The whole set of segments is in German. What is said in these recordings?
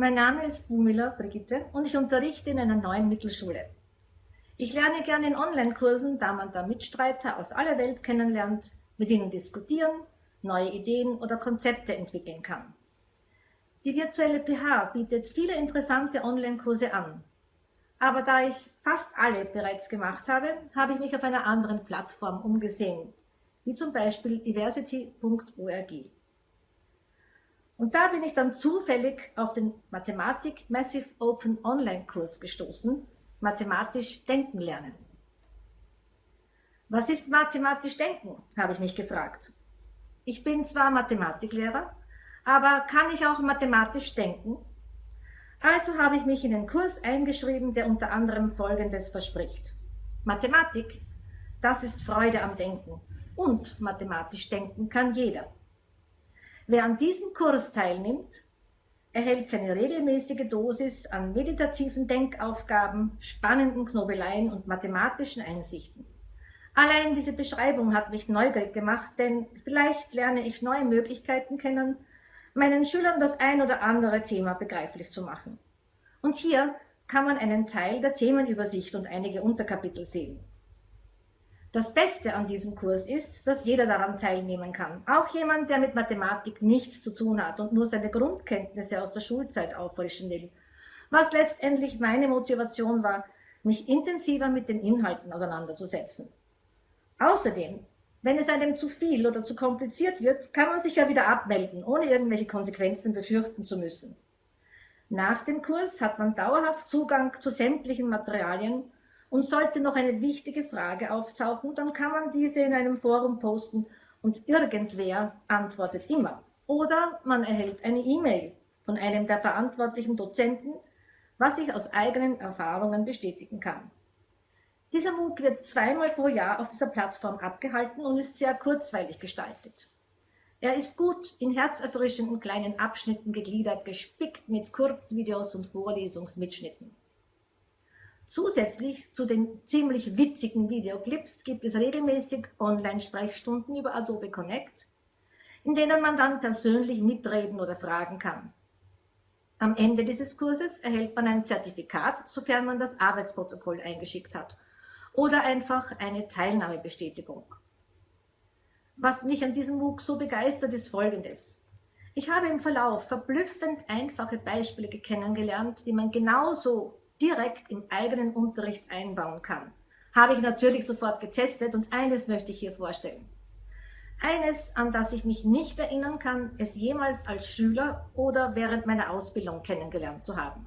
Mein Name ist Bumila Brigitte und ich unterrichte in einer neuen Mittelschule. Ich lerne gerne in Online-Kursen, da man da Mitstreiter aus aller Welt kennenlernt, mit ihnen diskutieren, neue Ideen oder Konzepte entwickeln kann. Die virtuelle PH bietet viele interessante Online-Kurse an. Aber da ich fast alle bereits gemacht habe, habe ich mich auf einer anderen Plattform umgesehen, wie zum Beispiel diversity.org. Und da bin ich dann zufällig auf den Mathematik Massive Open Online Kurs gestoßen, Mathematisch Denken lernen. Was ist mathematisch Denken, habe ich mich gefragt. Ich bin zwar Mathematiklehrer, aber kann ich auch mathematisch denken? Also habe ich mich in den Kurs eingeschrieben, der unter anderem Folgendes verspricht. Mathematik, das ist Freude am Denken und mathematisch denken kann jeder. Wer an diesem Kurs teilnimmt, erhält seine regelmäßige Dosis an meditativen Denkaufgaben, spannenden Knobeleien und mathematischen Einsichten. Allein diese Beschreibung hat mich neugierig gemacht, denn vielleicht lerne ich neue Möglichkeiten kennen, meinen Schülern das ein oder andere Thema begreiflich zu machen. Und hier kann man einen Teil der Themenübersicht und einige Unterkapitel sehen. Das Beste an diesem Kurs ist, dass jeder daran teilnehmen kann. Auch jemand, der mit Mathematik nichts zu tun hat und nur seine Grundkenntnisse aus der Schulzeit auffrischen will. Was letztendlich meine Motivation war, mich intensiver mit den Inhalten auseinanderzusetzen. Außerdem, wenn es einem zu viel oder zu kompliziert wird, kann man sich ja wieder abmelden, ohne irgendwelche Konsequenzen befürchten zu müssen. Nach dem Kurs hat man dauerhaft Zugang zu sämtlichen Materialien und sollte noch eine wichtige Frage auftauchen, dann kann man diese in einem Forum posten und irgendwer antwortet immer. Oder man erhält eine E-Mail von einem der verantwortlichen Dozenten, was ich aus eigenen Erfahrungen bestätigen kann. Dieser MOOC wird zweimal pro Jahr auf dieser Plattform abgehalten und ist sehr kurzweilig gestaltet. Er ist gut in herzerfrischenden kleinen Abschnitten gegliedert, gespickt mit Kurzvideos und Vorlesungsmitschnitten. Zusätzlich zu den ziemlich witzigen Videoclips gibt es regelmäßig Online-Sprechstunden über Adobe Connect, in denen man dann persönlich mitreden oder fragen kann. Am Ende dieses Kurses erhält man ein Zertifikat, sofern man das Arbeitsprotokoll eingeschickt hat, oder einfach eine Teilnahmebestätigung. Was mich an diesem MOOC so begeistert, ist Folgendes. Ich habe im Verlauf verblüffend einfache Beispiele kennengelernt, die man genauso direkt im eigenen Unterricht einbauen kann. Habe ich natürlich sofort getestet und eines möchte ich hier vorstellen. Eines, an das ich mich nicht erinnern kann, es jemals als Schüler oder während meiner Ausbildung kennengelernt zu haben.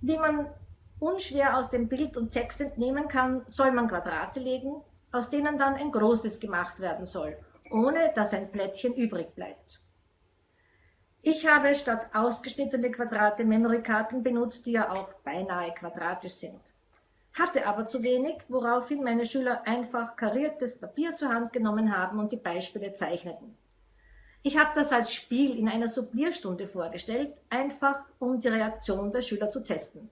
Wie man unschwer aus dem Bild und Text entnehmen kann, soll man Quadrate legen, aus denen dann ein großes gemacht werden soll, ohne dass ein Plättchen übrig bleibt. Ich habe statt ausgeschnittene Quadrate Memory-Karten benutzt, die ja auch beinahe quadratisch sind. Hatte aber zu wenig, woraufhin meine Schüler einfach kariertes Papier zur Hand genommen haben und die Beispiele zeichneten. Ich habe das als Spiel in einer Sublierstunde vorgestellt, einfach um die Reaktion der Schüler zu testen.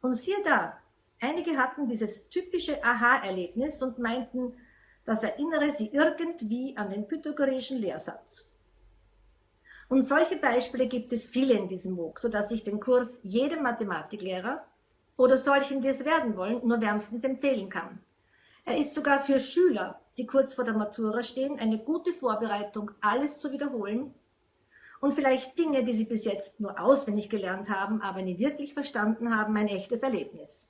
Und siehe da, einige hatten dieses typische Aha-Erlebnis und meinten, das erinnere sie irgendwie an den pythagoreischen Lehrsatz. Und solche Beispiele gibt es viele in diesem MOOC, sodass ich den Kurs jedem Mathematiklehrer oder solchen, die es werden wollen, nur wärmstens empfehlen kann. Er ist sogar für Schüler, die kurz vor der Matura stehen, eine gute Vorbereitung, alles zu wiederholen und vielleicht Dinge, die sie bis jetzt nur auswendig gelernt haben, aber nie wirklich verstanden haben, ein echtes Erlebnis.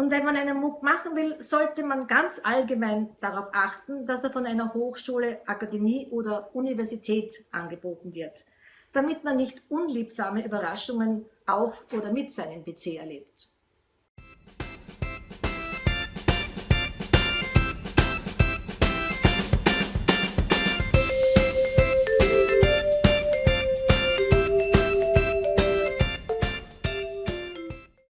Und wenn man einen MOOC machen will, sollte man ganz allgemein darauf achten, dass er von einer Hochschule, Akademie oder Universität angeboten wird, damit man nicht unliebsame Überraschungen auf oder mit seinem PC erlebt.